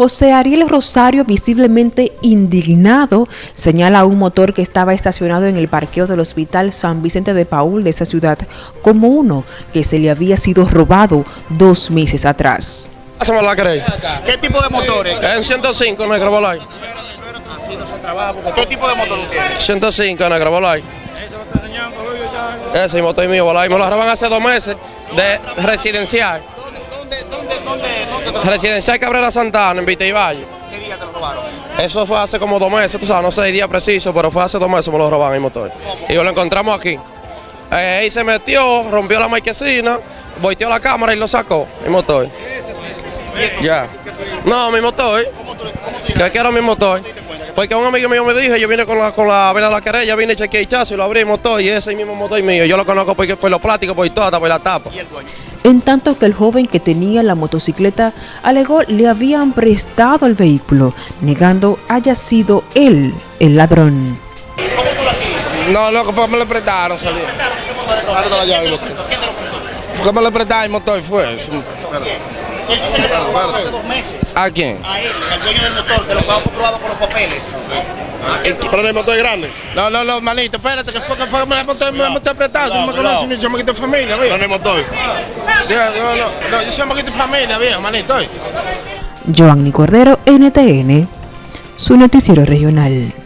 José Ariel Rosario, visiblemente indignado, señala a un motor que estaba estacionado en el parqueo del Hospital San Vicente de Paul de esa ciudad como uno que se le había sido robado dos meses atrás. Hacemos la. ¿Qué tipo de motores? En 105 Negro Bolay. ¿Qué tipo de motor tiene? 105 Negro Bolay. Ese motor mío, Bolay. Me lo roban hace dos meses de residencial. ¿Dónde, te Cabrera Santana en Vita y Valle. ¿Qué día te lo robaron? Eso fue hace como dos meses, tú sabes, no sé el día preciso, pero fue hace dos meses me lo robaron el motor. Y lo encontramos aquí. Eh, ahí se metió, rompió la marquesina, volteó la cámara y lo sacó, el motor. Ya. No, mi motor. ¿Qué quiero mi motor? Porque un amigo mío me dijo, yo vine con la, con la vena de la querella, vine chequeé el chasis y lo abrí el motor y ese mismo motor mío. Yo lo conozco porque, por los plásticos, por todo, hasta por la tapa. En tanto que el joven que tenía la motocicleta alegó le habían prestado el vehículo, negando haya sido él el ladrón. ¿Cómo tú lo hacías? No, loco, fue me lo prestaron, salí. Porque me lo prestaron el motor fue. eso. Él dice que te lo hace dos meses. ¿A quién? A él, al dueño del motor, que lo que ha comprobado con los papeles. Pero el motor es grande. No, no, no, manito, espérate, que fue que fue que me lo motor, me. Tú no me conoces, ni yo me quito familia, viejo. No, no, no, yo soy un poquito de familia, viejo, manito. Joanny Cordero, NTN, su noticiero regional.